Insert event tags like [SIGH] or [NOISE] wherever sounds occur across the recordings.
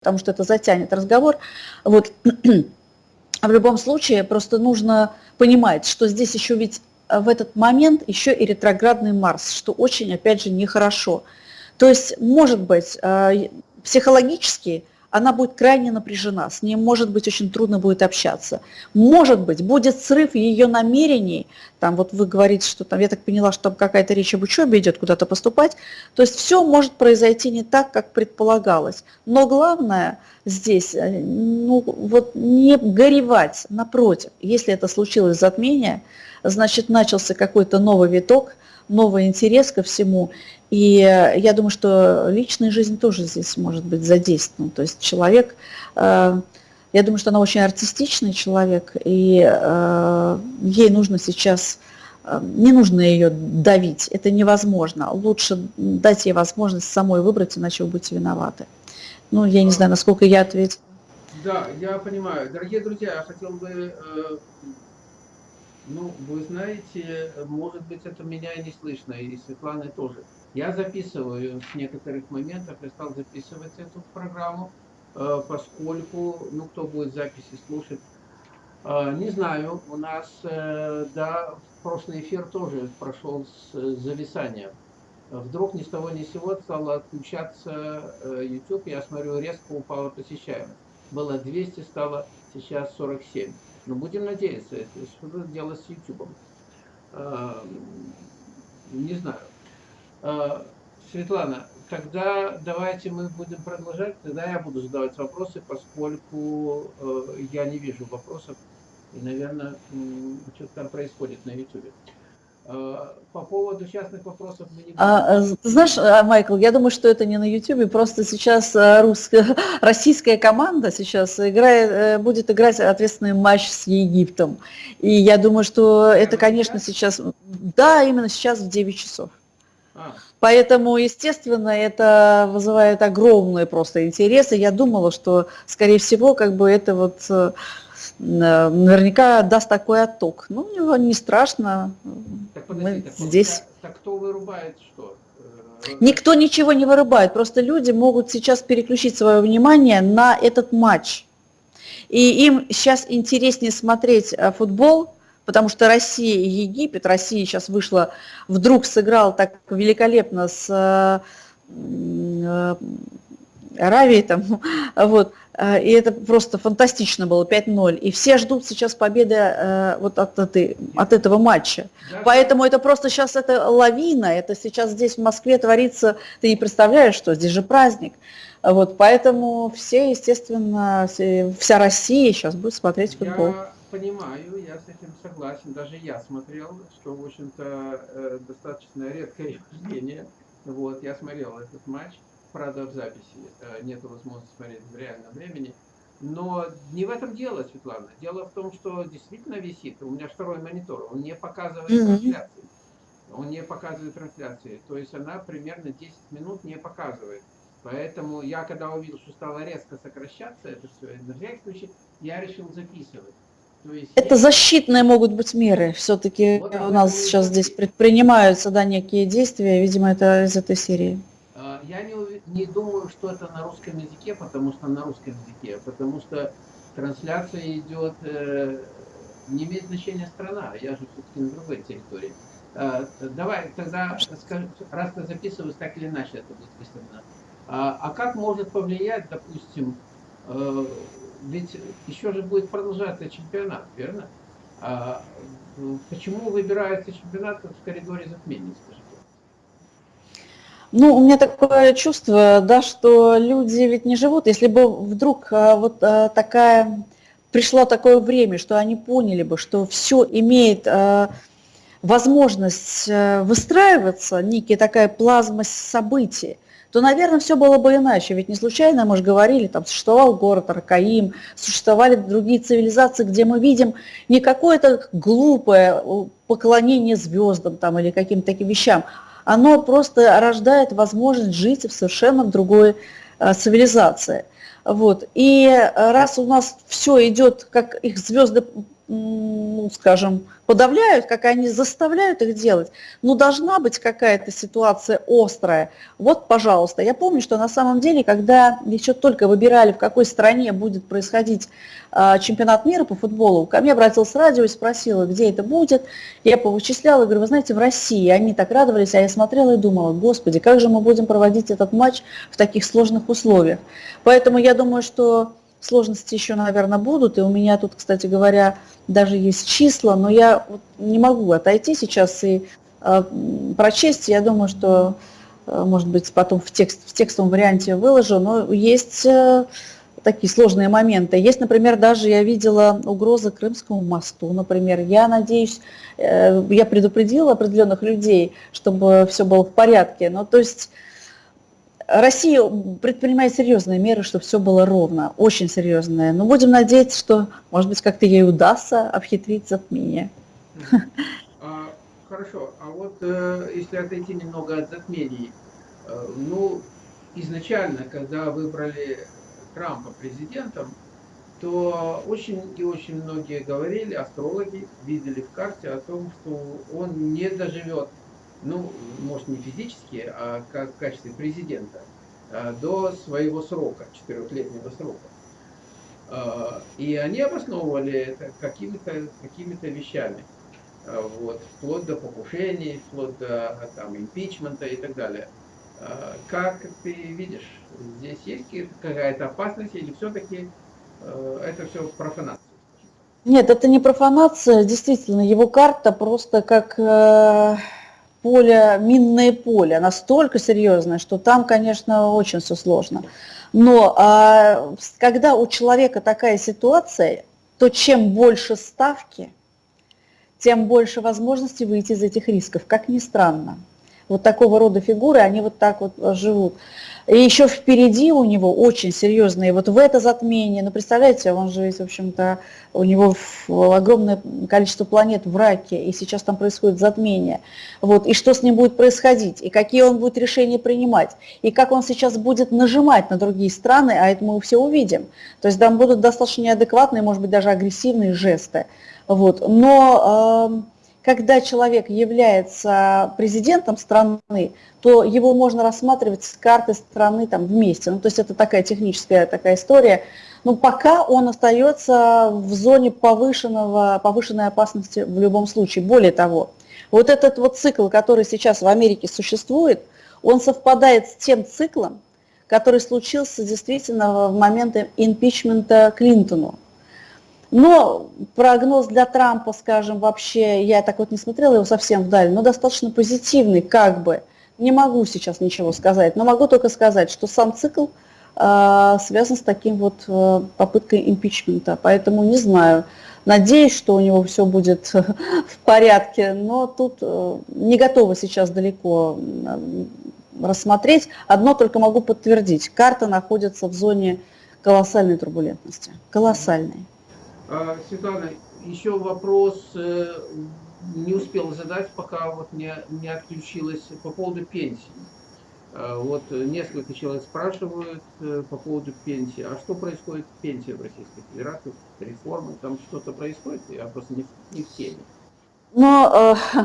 потому что это затянет разговор. Вот. [CLEARS THROAT] В любом случае, просто нужно понимать, что здесь еще ведь в этот момент еще и ретроградный Марс, что очень, опять же, нехорошо. То есть, может быть, э, психологически она будет крайне напряжена, с ней, может быть, очень трудно будет общаться. Может быть, будет срыв ее намерений, там вот вы говорите, что там, я так поняла, что там какая-то речь об учебе идет, куда-то поступать, то есть все может произойти не так, как предполагалось. Но главное здесь, э, ну вот не горевать, напротив, если это случилось затмение, значит начался какой-то новый виток, новый интерес ко всему, и э, я думаю, что личная жизнь тоже здесь может быть задействована. То есть человек, э, я думаю, что она очень артистичный человек, и э, ей нужно сейчас, не нужно ее давить, это невозможно. Лучше дать ей возможность самой выбрать, иначе вы будете виноваты. Ну, я не знаю, насколько я ответила. Да, я понимаю. Дорогие друзья, я хотел бы ну, вы знаете, может быть, это меня и не слышно, и Светланы тоже. Я записываю с некоторых моментов, я стал записывать эту программу, э, поскольку, ну, кто будет записи слушать, э, не знаю, у нас, э, да, прошлый эфир тоже прошел с зависанием. Вдруг ни с того ни с сего стало отключаться YouTube, я смотрю, резко упала посещаемость. Было 200, стало сейчас 47. Но будем надеяться, что дело с YouTube. Не знаю. А, Светлана, тогда давайте мы будем продолжать, тогда я буду задавать вопросы, поскольку э, я не вижу вопросов, и, наверное, что-то там происходит на YouTube. А, по поводу частных вопросов мы не а, будем... А, знаешь, а, Майкл, я думаю, что это не на YouTube, просто сейчас русская, [LAUGHS] российская команда сейчас играет, э, будет играть ответственный матч с Египтом. И я думаю, что это, конечно, сейчас, да, именно сейчас в 9 часов. Поэтому, естественно, это вызывает огромный просто интерес. И я думала, что, скорее всего, как бы это вот э, наверняка даст такой отток. Ну, него не страшно. Так, подожди, так, здесь. Так, кто вырубает что? Э, Никто ничего не вырубает, просто люди могут сейчас переключить свое внимание на этот матч. И им сейчас интереснее смотреть э, футбол, потому что Россия и Египет, Россия сейчас вышла, вдруг сыграл так великолепно с Аравией, там, [LAUGHS] вот, э, и это просто фантастично было, 5-0. И все ждут сейчас победы э, вот от, этой, от этого матча. Поэтому это просто сейчас это лавина, это сейчас здесь в Москве творится, ты не представляешь, что здесь же праздник. Вот, поэтому все, естественно, вся Россия сейчас будет смотреть футбол. Я понимаю, я с этим согласен. Даже я смотрел, что, в общем-то, э, достаточно редкое [LAUGHS] явление. Вот, я смотрел этот матч, правда, в записи. Э, нет возможности смотреть в реальном времени. Но не в этом дело, Светлана. Дело в том, что действительно висит. У меня второй монитор, он не показывает mm-hmm. трансляции. Он не показывает трансляции. То есть она примерно 10 минут не показывает. Поэтому я, когда увидел, что стало резко сокращаться это все, на всякий случай, я решил записывать. Это защитные могут быть меры. Все-таки вот у нас сейчас здесь предпринимаются да, некие действия, видимо, это из этой серии. А, я не, не думаю, что это на русском языке, потому что на русском языке, потому что трансляция идет, э, не имеет значения страна, я же все-таки на другой территории. А, давай тогда, скажи, раз ты записываешь, так или иначе это будет выставлено. А, а как может повлиять, допустим, э, ведь еще же будет продолжаться чемпионат, верно? А почему выбирается чемпионат в коридоре затмений, скажите? Ну, у меня такое чувство, да, что люди ведь не живут. Если бы вдруг а, вот а, такая, пришло такое время, что они поняли бы, что все имеет а, возможность выстраиваться, некая такая плазма событий, то, наверное, все было бы иначе. Ведь не случайно, мы же говорили, там существовал город Аркаим, существовали другие цивилизации, где мы видим не какое-то глупое поклонение звездам там, или каким-то таким вещам, оно просто рождает возможность жить в совершенно другой э, цивилизации. Вот. И раз у нас все идет, как их звезды ну, скажем, подавляют, как они заставляют их делать. Но должна быть какая-то ситуация острая. Вот, пожалуйста, я помню, что на самом деле, когда еще только выбирали, в какой стране будет происходить э, чемпионат мира по футболу, ко мне обратился радио и спросила, где это будет. Я повычисляла, говорю, вы знаете, в России. Они так радовались, а я смотрела и думала, господи, как же мы будем проводить этот матч в таких сложных условиях. Поэтому я думаю, что Сложности еще, наверное, будут, и у меня тут, кстати говоря, даже есть числа, но я вот не могу отойти сейчас и э, прочесть. Я думаю, что, э, может быть, потом в, текст, в текстовом варианте выложу, но есть э, такие сложные моменты. Есть, например, даже я видела угрозы Крымскому мосту, например. Я надеюсь, э, я предупредила определенных людей, чтобы все было в порядке. Но то есть Россия предпринимает серьезные меры, чтобы все было ровно, очень серьезные. Но будем надеяться, что, может быть, как-то ей удастся обхитрить затмение. А, хорошо, а вот э, если отойти немного от затмений, э, ну, изначально, когда выбрали Трампа президентом, то очень и очень многие говорили, астрологи видели в карте о том, что он не доживет ну, может не физически, а как в качестве президента, а, до своего срока, четырехлетнего срока. А, и они обосновывали это какими-то какими вещами. А, вот, вплоть до покушений, вплоть до там, импичмента и так далее. Как ты видишь, здесь есть какая-то опасность или все-таки это все профанация? Нет, это не профанация, действительно, его карта просто как э, поле, минное поле, настолько серьезное, что там, конечно, очень все сложно. Но а, когда у человека такая ситуация, то чем больше ставки, тем больше возможности выйти из этих рисков, как ни странно. Вот такого рода фигуры, они вот так вот живут. И еще впереди у него очень серьезные, вот в это затмение, ну представляете, он же, в общем-то, у него огромное количество планет в раке, и сейчас там происходит затмение. Вот, и что с ним будет происходить, и какие он будет решения принимать, и как он сейчас будет нажимать на другие страны, а это мы все увидим. То есть там будут достаточно неадекватные, может быть, даже агрессивные жесты. Вот. Но когда человек является президентом страны, то его можно рассматривать с карты страны там вместе. Ну, то есть это такая техническая такая история. Но пока он остается в зоне повышенного, повышенной опасности в любом случае. Более того, вот этот вот цикл, который сейчас в Америке существует, он совпадает с тем циклом, который случился действительно в момент импичмента Клинтону. Но прогноз для Трампа, скажем, вообще, я так вот не смотрела его совсем вдаль, но достаточно позитивный, как бы. Не могу сейчас ничего сказать, но могу только сказать, что сам цикл э, связан с таким вот э, попыткой импичмента. Поэтому не знаю. Надеюсь, что у него все будет [LAUGHS] в порядке, но тут э, не готова сейчас далеко рассмотреть. Одно только могу подтвердить. Карта находится в зоне колоссальной турбулентности. Колоссальной. А, Светлана, еще вопрос э, не успел задать, пока вот не, не отключилась по поводу пенсии. А, вот несколько человек спрашивают э, по поводу пенсии. А что происходит с пенсией в Российской Федерации? Реформы, там что-то происходит? Я просто не, не в теме. Но, э,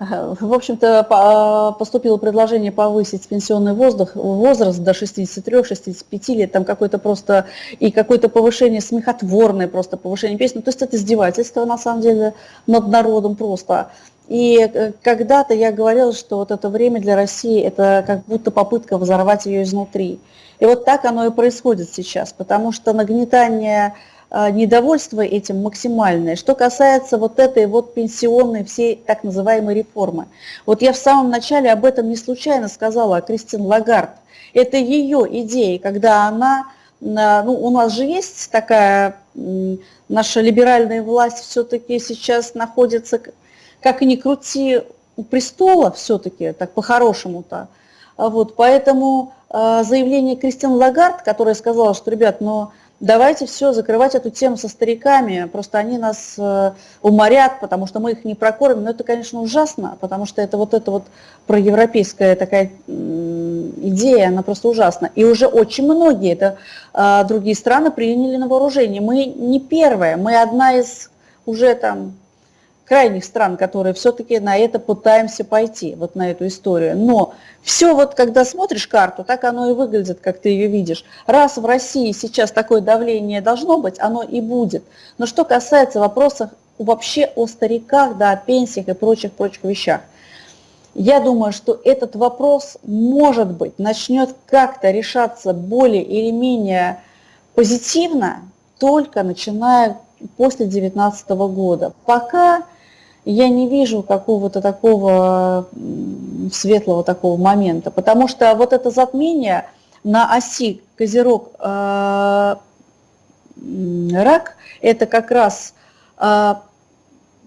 [LAUGHS] в общем-то, поступило предложение повысить пенсионный возраст, возраст до 63-65 лет, там какое-то просто, и какое-то повышение смехотворное просто повышение пенсии. Ну, то есть это издевательство, на самом деле, над народом просто. И э, когда-то я говорила, что вот это время для России, это как будто попытка взорвать ее изнутри. И вот так оно и происходит сейчас, потому что нагнетание недовольство этим максимальное. Что касается вот этой вот пенсионной всей так называемой реформы. Вот я в самом начале об этом не случайно сказала, о Кристин Лагард. Это ее идея, когда она, ну у нас же есть такая, наша либеральная власть все-таки сейчас находится, как ни крути, у престола все-таки, так по-хорошему-то. Вот, поэтому а, заявление Кристин Лагард, которая сказала, что, ребят, ну, давайте все, закрывать эту тему со стариками, просто они нас э, уморят, потому что мы их не прокормим. Но это, конечно, ужасно, потому что это вот эта вот проевропейская такая идея, она просто ужасна. И уже очень многие это э, другие страны приняли на вооружение. Мы не первые, мы одна из уже там крайних стран, которые все-таки на это пытаемся пойти, вот на эту историю. Но все вот, когда смотришь карту, так оно и выглядит, как ты ее видишь. Раз в России сейчас такое давление должно быть, оно и будет. Но что касается вопросов вообще о стариках, да, о пенсиях и прочих-прочих вещах, я думаю, что этот вопрос, может быть, начнет как-то решаться более или менее позитивно, только начиная после 2019 года. Пока я не вижу какого-то такого светлого такого момента, потому что вот это затмение на оси Козерог э, рак, это как раз э,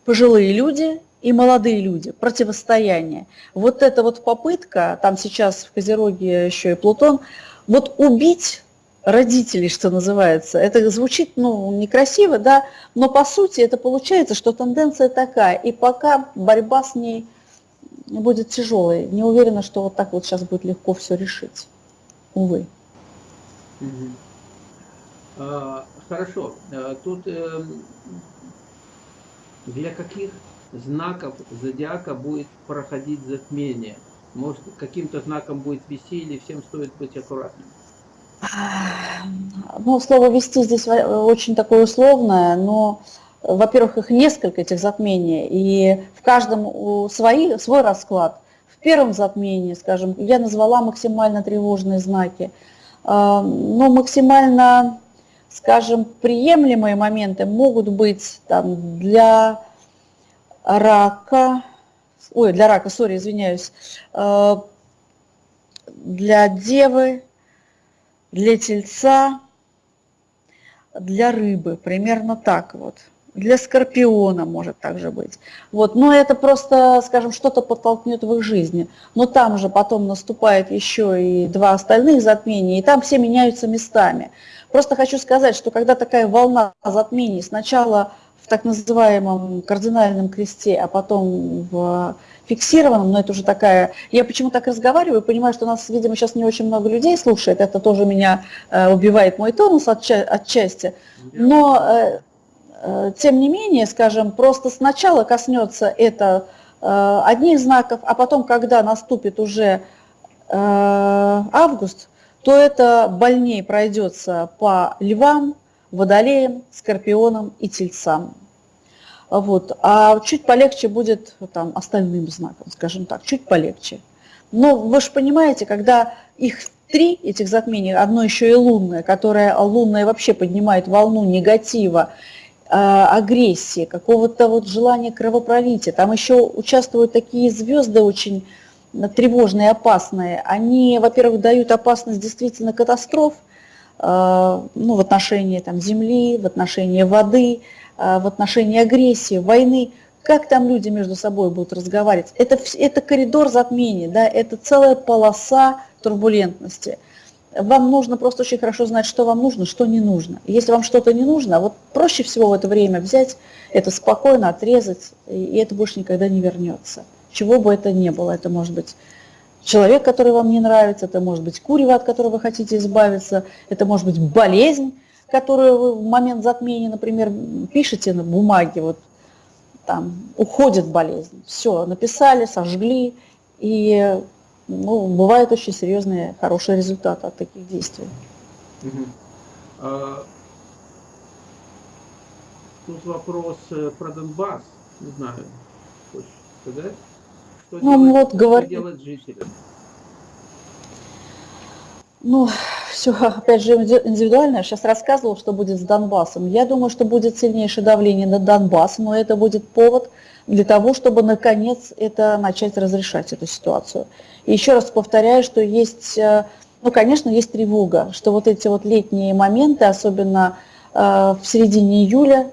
пожилые люди и молодые люди, противостояние. Вот эта вот попытка, там сейчас в Козероге еще и Плутон, вот убить родителей, что называется. Это звучит, ну, некрасиво, да, но по сути это получается, что тенденция такая, и пока борьба с ней будет тяжелой, не уверена, что вот так вот сейчас будет легко все решить, увы. А, хорошо, а, тут э, для каких знаков зодиака будет проходить затмение? Может, каким-то знаком будет вести или всем стоит быть аккуратным? Ну, слово «вести» здесь очень такое условное, но, во-первых, их несколько, этих затмений, и в каждом свои, свой расклад. В первом затмении, скажем, я назвала максимально тревожные знаки, а, но максимально, скажем, приемлемые моменты могут быть там, для рака, ой, для рака, сори, извиняюсь, а, для девы, для тельца, для рыбы, примерно так вот. Для скорпиона может также быть. Вот. Но это просто, скажем, что-то подтолкнет в их жизни. Но там же потом наступает еще и два остальных затмения, и там все меняются местами. Просто хочу сказать, что когда такая волна затмений сначала так называемом кардинальном кресте, а потом в фиксированном, но это уже такая... Я почему так разговариваю, понимаю, что у нас, видимо, сейчас не очень много людей слушает, это тоже меня э, убивает мой тонус отча отчасти, но э, э, тем не менее, скажем, просто сначала коснется это одних знаков, а потом, когда наступит уже август, то это больнее пройдется по львам, водолеям, скорпионам и тельцам. Вот. А чуть полегче будет там, остальным знаком, скажем так, чуть полегче. Но вы же понимаете, когда их три, этих затмений, одно еще и лунное, которое лунное вообще поднимает волну негатива, э, агрессии, какого-то вот желания кровопролития. Там еще участвуют такие звезды очень тревожные, опасные. Они, во-первых, дают опасность действительно катастроф, ну, в отношении там, земли, в отношении воды, а, в отношении агрессии, войны, как там люди между собой будут разговаривать. Это, это коридор затмений, да, это целая полоса турбулентности. Вам нужно просто очень хорошо знать, что вам нужно, что не нужно. Если вам что-то не нужно, вот проще всего в это время взять, это спокойно отрезать, и это больше никогда не вернется. Чего бы это ни было, это может быть человек, который вам не нравится, это может быть курево, от которого вы хотите избавиться, это может быть болезнь, которую вы в момент затмения, например, пишете на бумаге, вот там уходит болезнь, все, написали, сожгли, и ну, бывают очень серьезные, хорошие результаты от таких действий. А, тут вопрос э, про Донбасс, не знаю, хочешь сказать? Что, ну, делать, вот, что говор... делать жителям? Ну, все, опять же, индивидуально. Я сейчас рассказывал, что будет с Донбассом. Я думаю, что будет сильнейшее давление на Донбасс, но это будет повод для того, чтобы наконец это начать разрешать эту ситуацию. И еще раз повторяю, что есть, э, ну, конечно, есть тревога, что вот эти вот летние моменты, особенно э, в середине июля,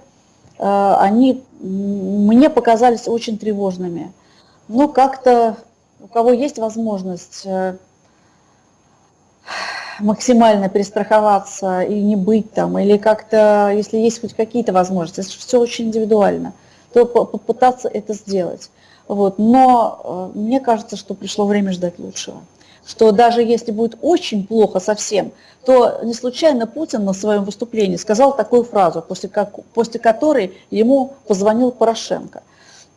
э, они мне показались очень тревожными. Но как-то у кого есть возможность э, максимально перестраховаться и не быть там, или как-то, если есть хоть какие-то возможности, это все очень индивидуально, то попытаться это сделать. Вот. Но э, мне кажется, что пришло время ждать лучшего. что даже если будет очень плохо совсем, то не случайно Путин на своем выступлении сказал такую фразу, после, как, после которой ему позвонил Порошенко.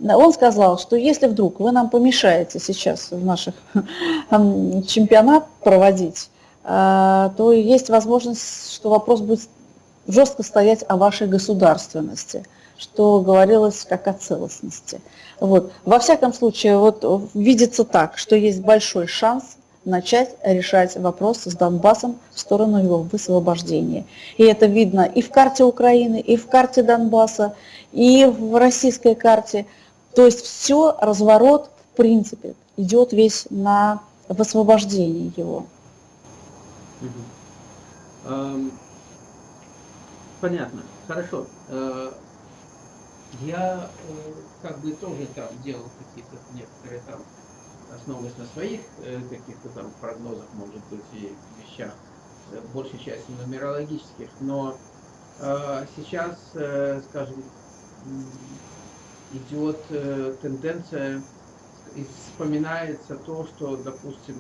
Он сказал, что если вдруг вы нам помешаете сейчас в наших [LAUGHS] чемпионат проводить, а, то есть возможность, что вопрос будет жестко стоять о вашей государственности, что говорилось как о целостности. Вот. Во всяком случае, вот видится так, что есть большой шанс начать решать вопросы с Донбассом в сторону его высвобождения. И это видно и в карте Украины, и в карте Донбасса, и в российской карте. То есть все, разворот, в принципе, идет весь на высвобождение его. Понятно, хорошо. Э, я э, как бы тоже там делал какие-то некоторые там основываясь на своих э, каких-то там прогнозах, может быть, и вещах, э, большей части нумерологических, но э, сейчас, скажем, идет э, тенденция, и вспоминается то, что, допустим,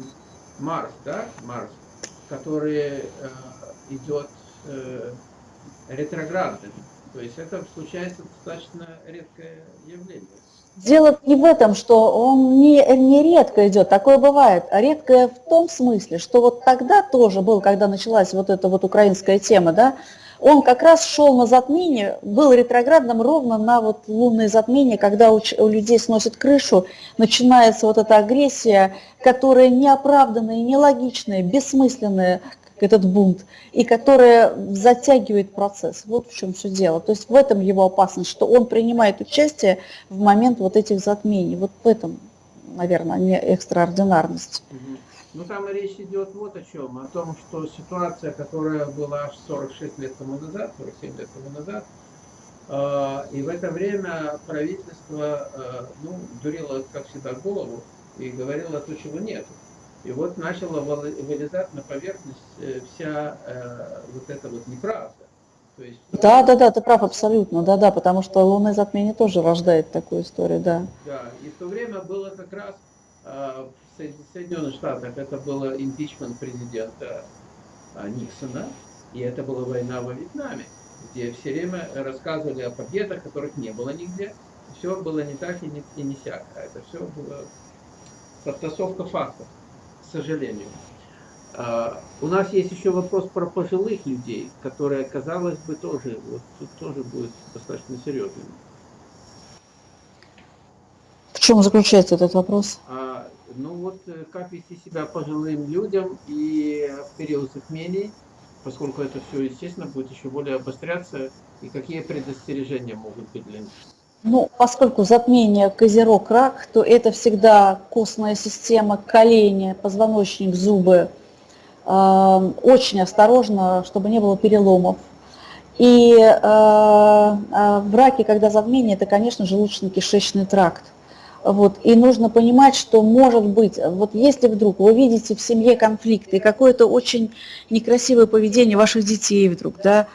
Марс, да, Марс, который э, идет э, ретроградным, то есть это случается достаточно редкое явление. Дело не в этом, что он не, не редко идет, такое бывает, а редкое в том смысле, что вот тогда тоже был, когда началась вот эта вот украинская тема, да, он как раз шел на затмение, был ретроградным ровно на вот лунное затмение, когда у, у людей сносит крышу, начинается вот эта агрессия, которая неоправданная, нелогичная, бессмысленная, этот бунт, и которая затягивает процесс. Вот в чем все дело. То есть в этом его опасность, что он принимает участие в момент вот этих затмений. Вот в этом, наверное, не экстраординарность. Ну там речь идет вот о чем, о том, что ситуация, которая была аж 46 лет тому назад, 47 лет тому назад, э, и в это время правительство, э, ну, дурило, как всегда, голову и говорило то, чего нет. И вот начала вылезать на поверхность э, вся э, вот эта вот неправда. То есть, да, да, да, ты прав абсолютно, да, да, потому что лунное затмение тоже рождает такую историю, да. Да, и в то время было как раз э, в Соединенных Штатах это было импичмент президента э, Никсона, и это была война во Вьетнаме, где все время рассказывали о победах, которых не было нигде. Все было не так и не, и не сяк, а это все было подтасовка фактов к сожалению. А, у нас есть еще вопрос про пожилых людей, которые, казалось бы, тоже, вот тут тоже будет достаточно серьезным. В чем заключается этот вопрос? А, ну вот, э, как вести себя пожилым людям и в период затмений, поскольку это все, естественно, будет еще более обостряться, и какие предостережения могут быть для них? Ну, поскольку затмение козерог рак, то это всегда костная система, колени, позвоночник, зубы. Э, очень осторожно, чтобы не было переломов. И э, э, в раке, когда затмение, это, конечно, желудочно-кишечный тракт. Вот. И нужно понимать, что может быть, вот если вдруг вы видите в семье конфликт и какое-то очень некрасивое поведение ваших детей вдруг, да,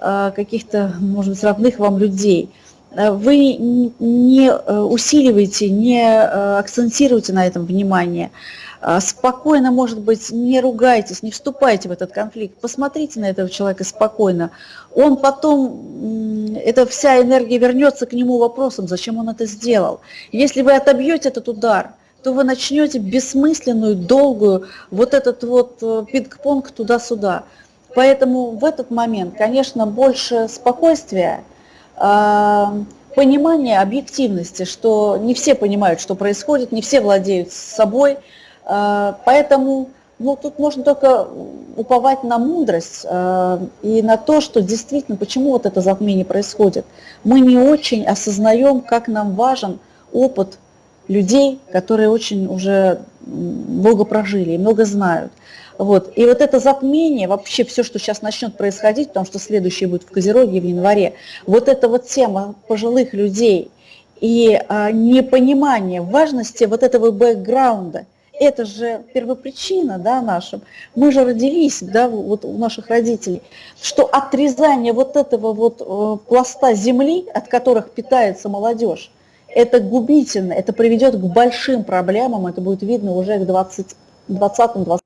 э, каких-то, может быть, родных вам людей – Э, вы не э, усиливаете, не э, акцентируете на этом внимание, спокойно, может быть, не ругайтесь, не вступайте в этот конфликт, посмотрите на этого человека спокойно. Он потом, эта вся энергия вернется к нему вопросом, зачем он это сделал. Если вы отобьете этот удар, то вы начнете бессмысленную, долгую, вот этот вот пинг-понг туда-сюда. Поэтому в этот момент, конечно, больше спокойствия, понимание объективности, что не все понимают, что происходит, не все владеют собой, а, поэтому ну, тут можно только уповать на мудрость э, и на то, что действительно, почему вот это затмение происходит. Мы не очень осознаем, как нам важен опыт людей, которые очень уже много прожили и много знают. Вот. И вот это затмение, вообще все, что сейчас начнет происходить, потому что следующее будет в Козероге в январе, вот эта вот тема пожилых людей и а, непонимание важности вот этого бэкграунда, это же первопричина да, нашим. Мы же родились да, вот у наших родителей, что отрезание вот этого вот э, пласта земли, от которых питается молодежь, это губительно, это приведет к большим проблемам, это будет видно уже к 20 20-20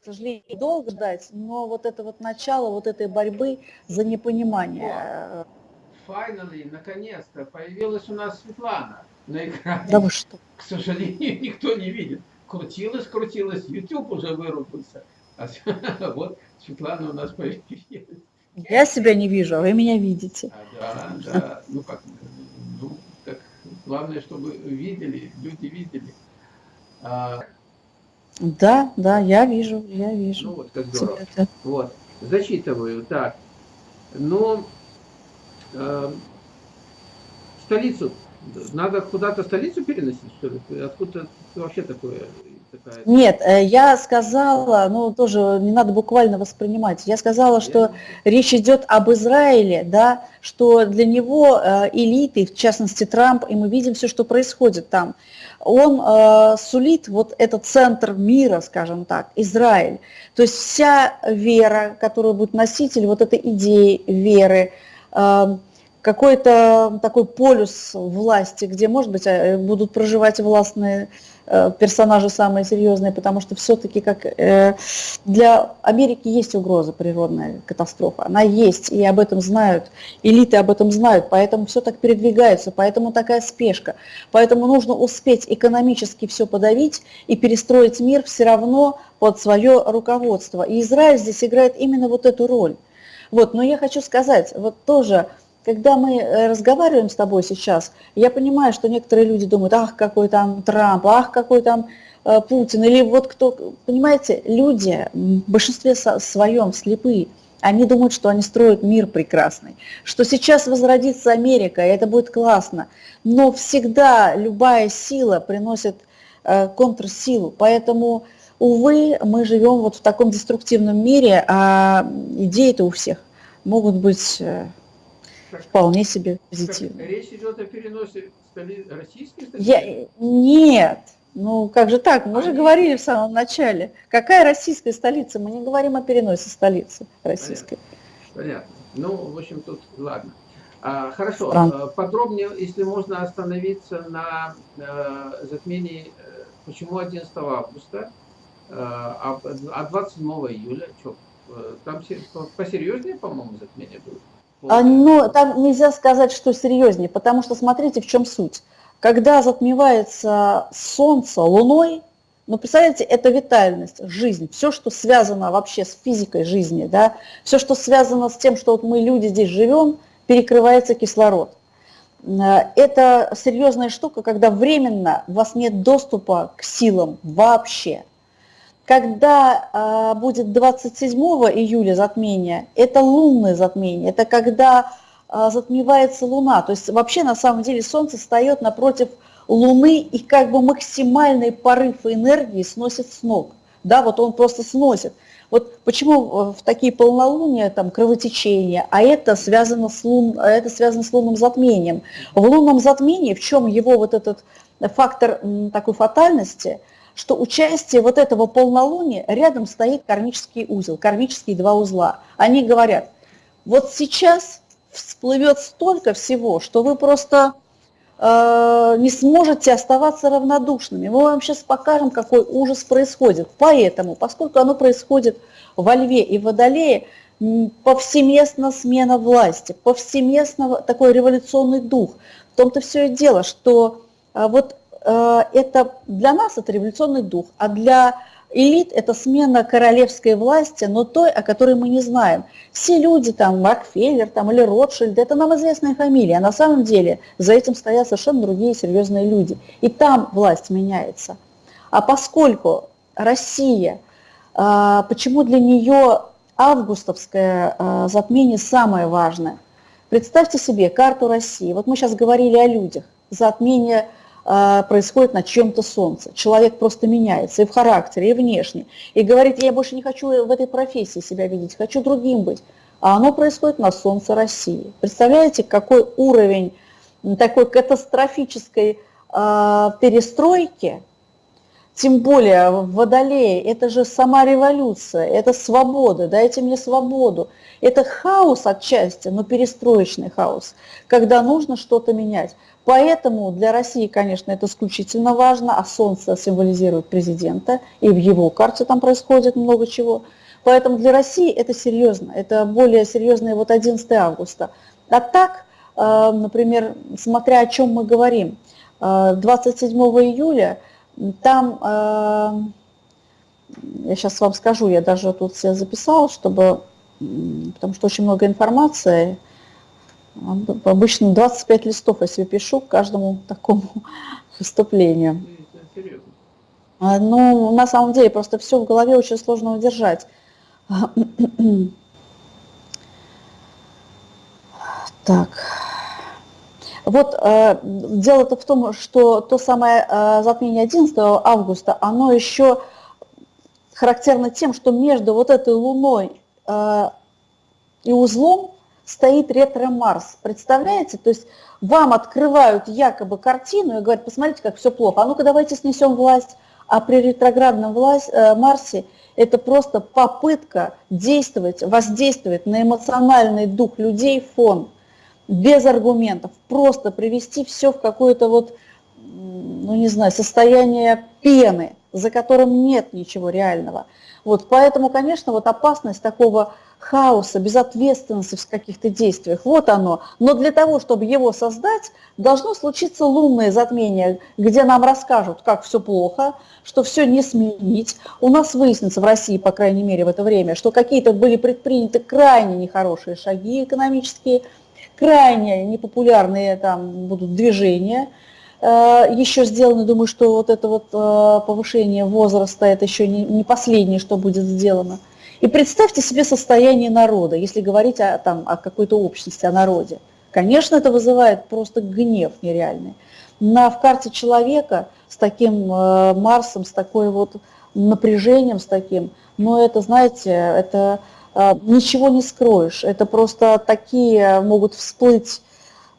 к сожалению, долго ждать, но вот это вот начало вот этой борьбы за непонимание. Finally, наконец-то, появилась у нас Светлана на экране. Да вы что? К сожалению, [LAUGHS] никто не видит. Крутилась, крутилась, YouTube уже вырубился. А [LAUGHS] вот Светлана у нас появилась. Я себя не вижу, а вы меня видите. А, да, да. Ну как, ну, как, главное, чтобы видели, люди видели. А, Да, да, я вижу, я ну вижу. вот, как здорово. Тебя Вот, зачитываю, так. Ну, э, столицу, надо куда-то столицу переносить, что ли? Откуда вообще такое? Такая... Нет, э, я сказала, ну тоже не надо буквально воспринимать, я сказала, что речь идет об Израиле, да, что для него э, элиты, в частности Трамп, и мы видим все, что происходит там, он э, сулит вот этот центр мира, скажем так, Израиль. То есть вся вера, которая будет носитель вот этой идеи веры, э, какой-то такой полюс власти, где, может быть, э, будут проживать властные э, персонажи самые серьезные, потому что все-таки как э, для Америки есть угроза природная катастрофа, она есть, и об этом знают, элиты об этом знают, поэтому все так передвигается, поэтому такая спешка, поэтому нужно успеть экономически все подавить и перестроить мир все равно под свое руководство. И Израиль здесь играет именно вот эту роль. Вот, но я хочу сказать, вот тоже, когда мы э, разговариваем с тобой сейчас, я понимаю, что некоторые люди думают, ах, какой там Трамп, ах, какой там э, Путин, или вот кто, понимаете, люди в большинстве своем слепые, они думают, что они строят мир прекрасный, что сейчас возродится Америка, и это будет классно, но всегда любая сила приносит э, контрсилу, поэтому, увы, мы живем вот в таком деструктивном мире, а идеи-то у всех могут быть э, вполне себе так позитивные. речь идет о переносе российской столицы? Я, нет, ну как же так, мы же Они- говорили в самом начале, какая российская столица, мы не говорим о переносе столицы российской. Понятно. Ну, в общем, тут ладно. А, хорошо, Странно. э, подробнее, если можно остановиться на э, затмении, э, почему 11 августа, э, а, а 27 июля, что, там се- по- посерьезнее, по-моему, затмение будет? А, ну, там нельзя сказать, что серьезнее, потому что смотрите, в чем суть. Когда затмевается Солнце Луной, ну, представляете, это витальность, жизнь, все, что связано вообще с физикой жизни, да, все, что связано с тем, что вот мы, люди, здесь живем, перекрывается кислород. Э, Это серьезная штука, когда временно у вас нет доступа к силам вообще. Когда а, будет 27 июля затмение, это лунное затмение, это когда а, затмевается Луна. То есть вообще на самом деле Солнце встает напротив Луны и как бы максимальный порыв энергии сносит с ног. Да, вот он просто сносит. Вот почему э, в такие полнолуния там кровотечение, а это связано с лун, а это связано с лунным затмением. В лунном затмении в чем его вот этот фактор такой фатальности, что участие вот этого полнолуния рядом стоит кармический узел, кармические два узла. Они говорят, вот сейчас всплывет столько всего, что вы просто э, не сможете оставаться равнодушными. Мы вам сейчас покажем, какой ужас происходит. Поэтому, поскольку оно происходит во Льве и Водолее, повсеместно смена власти, повсеместно такой революционный дух. В том-то все и дело, что э, вот это для нас это революционный дух, а для элит это смена королевской власти, но той, о которой мы не знаем. Все люди, там, Рокфеллер там, или Ротшильд, это нам известная фамилия, а на самом деле за этим стоят совершенно другие серьезные люди. И там власть меняется. А поскольку Россия, а, почему для нее августовское а, затмение самое важное? Представьте себе карту России. Вот мы сейчас говорили о людях. Затмение происходит на чем-то солнце. Человек просто меняется и в характере, и внешне. И говорит, я больше не хочу в этой профессии себя видеть, хочу другим быть. А оно происходит на солнце России. Представляете, какой уровень такой катастрофической а, перестройки Тем более в Водолее, это же сама революция, это свобода, дайте мне свободу. Это хаос отчасти, но перестроечный хаос, когда нужно что-то менять. Поэтому для России, конечно, это исключительно важно, а Солнце символизирует президента, и в его карте там происходит много чего. Поэтому для России это серьезно, это более серьезное вот 11 августа. А так, э, например, смотря о чем мы говорим, 27 э, июля там, э, я сейчас вам скажу, я даже тут все записала, чтобы, потому что очень много информации, обычно 25 листов, если пишу к каждому такому [LAUGHS] выступлению. Ну, на самом деле, просто все в голове очень сложно удержать. [CLEARS THROAT] Так. Вот э, дело-то в том, что то самое э, затмение 11 августа, оно еще характерно тем, что между вот этой Луной э, и узлом стоит ретро-Марс. Представляете? То есть вам открывают якобы картину и говорят, посмотрите, как все плохо. А ну-ка давайте снесем власть. А при ретроградном власть, э, Марсе это просто попытка действовать, воздействовать на эмоциональный дух людей, фон, без аргументов, просто привести все в какое-то вот, ну не знаю, состояние пены, за которым нет ничего реального. Вот, поэтому, конечно, вот опасность такого хаоса, безответственности в каких-то действиях, вот оно. Но для того, чтобы его создать, должно случиться лунное затмение, где нам расскажут, как все плохо, что все не сменить. У нас выяснится в России, по крайней мере, в это время, что какие-то были предприняты крайне нехорошие шаги экономические, крайне непопулярные там будут движения, э, еще сделаны, думаю, что вот это вот э, повышение возраста, это еще не последнее, что будет сделано. И представьте себе состояние народа, если говорить о, там, о какой-то общности, о народе. Конечно, это вызывает просто гнев нереальный. На, в карте человека с таким э, Марсом, с такой вот напряжением, с таким, но это, знаете, это э, ничего не скроешь. Это просто такие могут всплыть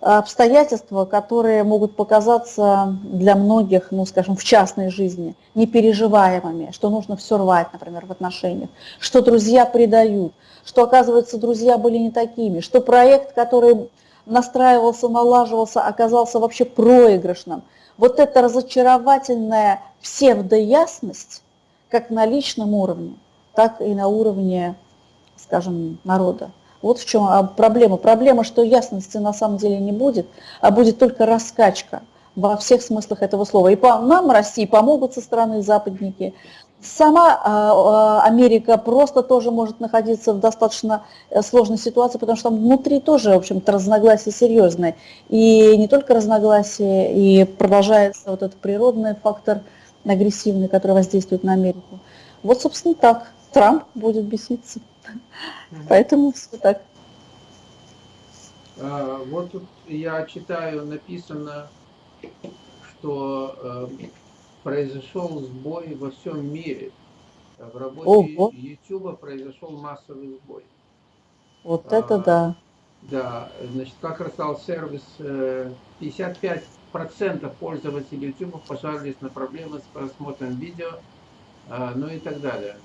обстоятельства, которые могут показаться для многих, ну, скажем, в частной жизни непереживаемыми, что нужно все рвать, например, в отношениях, что друзья предают, что, оказывается, друзья были не такими, что проект, который настраивался, налаживался, оказался вообще проигрышным. Вот эта разочаровательная псевдоясность, как на личном уровне, так и на уровне, скажем, народа. Вот в чем а, проблема. Проблема, что ясности на самом деле не будет, а будет только раскачка во всех смыслах этого слова. И по нам, России, помогут со стороны западники. Сама а, а, Америка просто тоже может находиться в достаточно э, сложной ситуации, потому что там внутри тоже, в общем-то, разногласия серьезные. И не только разногласия, и продолжается вот этот природный фактор агрессивный, который воздействует на Америку. Вот, собственно, так. Трамп будет беситься. Поэтому все так. А, вот тут я читаю, написано, что э, произошел сбой во всем мире. В работе Ого. YouTube произошел массовый сбой. Вот а, это да. Да, значит, как рассказал сервис, 55% э, пользователей YouTube пожаловались на проблемы с просмотром видео, а, ну и так далее.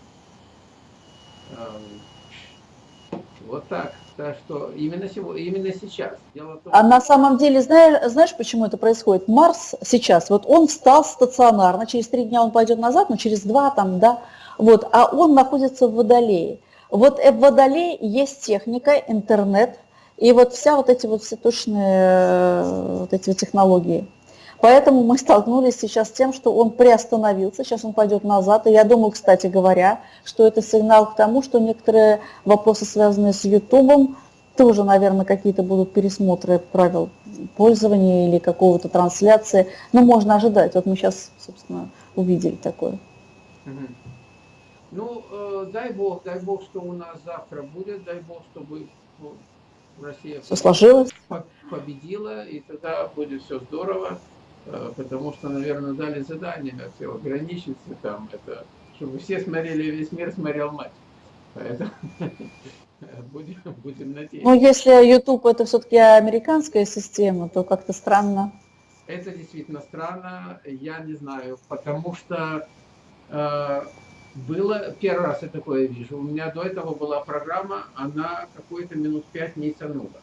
Вот так. Так что именно, сегодня, именно сейчас. Дело том, а на самом деле, знаешь, знаешь, почему это происходит? Марс сейчас, вот он встал стационарно, через три дня он пойдет назад, но через два там, да, вот, а он находится в Водолее. Вот в Водолее есть техника, интернет, и вот вся вот эти вот все точные э, вот эти вот технологии. Поэтому мы столкнулись сейчас с тем, что он приостановился, сейчас он пойдет назад. И я думаю, кстати говоря, что это сигнал к тому, что некоторые вопросы, связанные с YouTube, тоже, наверное, какие-то будут пересмотры правил пользования или какого-то трансляции. Но можно ожидать. Вот мы сейчас, собственно, увидели такое. Ну, э, дай бог, дай бог, что у нас завтра будет, дай бог, чтобы ну, Россия все сложилось. победила, и тогда будет все здорово. Э, потому что, наверное, дали задание все ограничиться там, это, чтобы все смотрели, весь мир смотрел матч. Поэтому [LAUGHS] будем, будем надеяться. Ну, если YouTube это все-таки американская система, то как-то странно. Это действительно странно, я не знаю, потому что э, было, первый раз я такое вижу, у меня до этого была программа, она какой-то минут пять не тянула,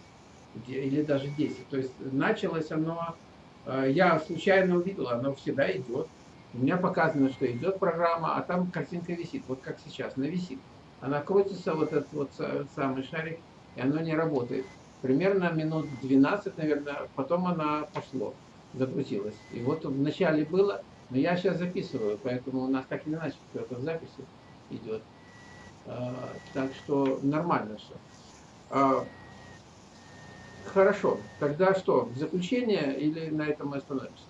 или даже 10, то есть началось оно, я случайно увидел, оно всегда идет, у меня показано, что идет программа, а там картинка висит, вот как сейчас, она висит, она крутится, вот этот вот самый шарик, и оно не работает. Примерно минут 12, наверное, потом она пошло закрутилось. И вот в начале было, но я сейчас записываю, поэтому у нас так или иначе это в записи идет. А, так что нормально все. Хорошо, тогда что, в заключение или на этом мы остановимся?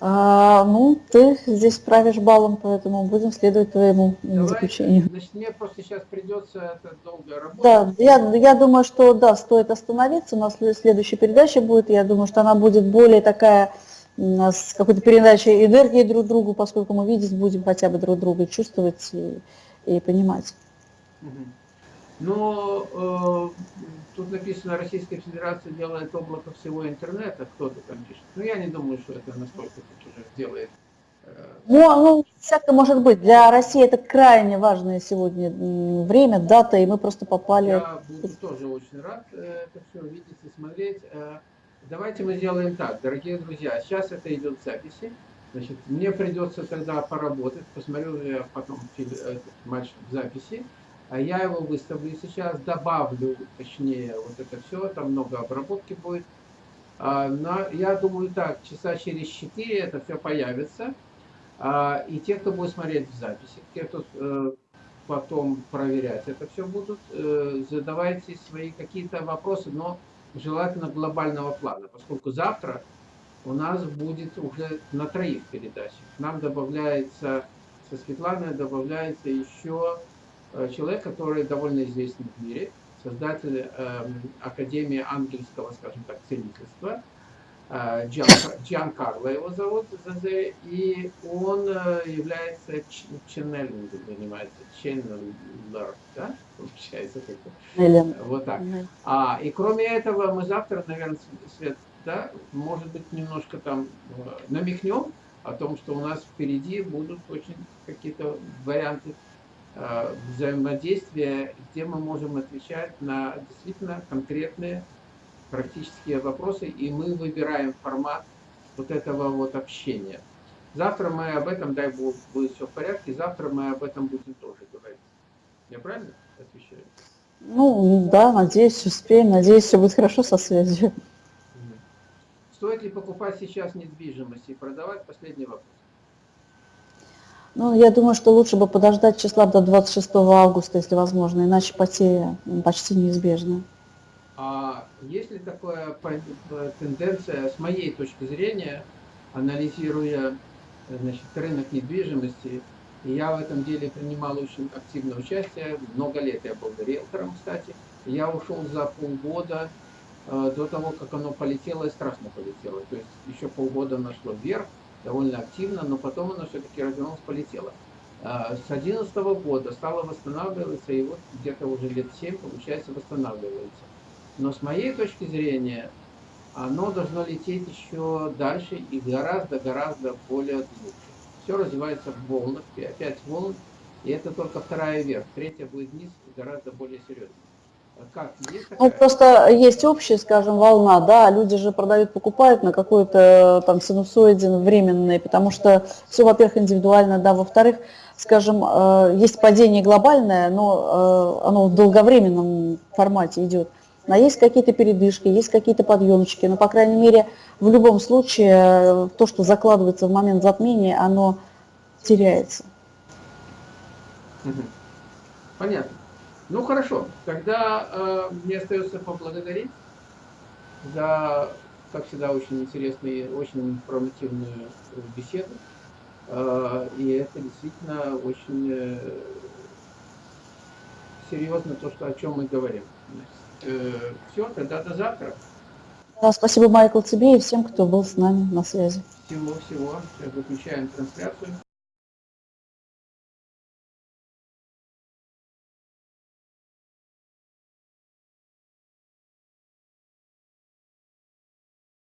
А, ну, ты здесь правишь баллом, поэтому будем следовать твоему Давай, заключению. Значит, мне просто сейчас придется это долго работать. Да, я, я думаю, что да, стоит остановиться. У нас след- следующая передача будет. Я думаю, что она будет более такая с какой-то передачей энергии друг другу, поскольку мы видеть будем хотя бы друг друга, чувствовать и, и понимать. Но э, тут написано, Российская Федерация делает облако всего интернета, кто-то там пишет. Но я не думаю, что это настолько тут уже делает. э, Ну, ну, всякое может быть. Для России это крайне важное сегодня время, дата, и мы просто попали. Я буду тоже очень рад э, это все видеть и смотреть. Э, Давайте мы сделаем так, дорогие друзья. Сейчас это идет в записи. Значит, мне придется тогда поработать. Посмотрю я потом фильм, этот матч в записи. А я его выставлю сейчас, добавлю, точнее, вот это все. Там много обработки будет. А, на- я думаю так, часа через 4 это все появится. А, и те, кто будет смотреть в записи, те, кто э, потом проверять это все будут, э, задавайте свои какие-то вопросы, но желательно глобального плана, поскольку завтра у нас будет уже на троих передачах. Нам добавляется, со Светланой добавляется еще человек, который довольно известный в мире, создатель эм, Академии ангельского, скажем так, целительства, э, Джан, Джан Карло его зовут, ЗЗ, и он э, является ченнелингом, занимается, ченнелер, да, получается Или- вот так. А, и кроме этого, мы завтра, наверное, Свет, да, может быть, немножко там э, намекнем о том, что у нас впереди будут очень какие-то варианты э, взаимодействия, где мы можем отвечать на действительно конкретные практические вопросы, и мы выбираем формат вот этого вот общения. Завтра мы об этом, дай бог, будет все в порядке, завтра мы об этом будем тоже говорить. Я правильно отвечаю? Ну, да, надеюсь, успеем. Надеюсь, все будет хорошо со связью. Стоит ли покупать сейчас недвижимость и продавать? Последний вопрос. Ну, я думаю, что лучше бы подождать числа до 26 августа, если возможно, иначе потери м, почти неизбежны. А есть ли такая э, тенденция, с моей точки зрения, анализируя э, значит, рынок недвижимости, я в этом деле принимал очень активное участие, много лет я был риэлтором, кстати, я ушел за полгода э, до того, как оно полетело и страшно полетело. То есть еще полгода оно шло вверх, довольно активно, но потом оно все-таки развернулось, полетело. А, С 2011 года стало восстанавливаться, и вот где-то уже лет 7, получается, восстанавливается. Но с моей точки зрения, оно должно лететь еще дальше и гораздо-гораздо более глубже. Все развивается в волнах, опять волн, и это только вторая вверх, третья будет вниз, гораздо более серьезно. Как, есть Ну, просто есть общая, скажем, волна, да, люди же продают, покупают на какой-то там синусоиде временный, потому что все, во-первых, индивидуально, да, во-вторых, скажем, э, есть падение глобальное, но э, оно в долговременном формате идет. А есть какие-то передышки, есть какие-то подъемчики, но, по крайней мере, в любом случае, э, то, что закладывается в момент затмения, оно теряется. Понятно. Ну хорошо, тогда э, мне остается поблагодарить за, как всегда, очень интересную, очень информативную э, беседу. Э, и это действительно очень э, серьезно то, что, о чем мы говорим. все, тогда до завтра. Да, спасибо, Майкл, тебе и всем, кто был с нами на связи. Всего-всего. Сейчас выключаем трансляцию.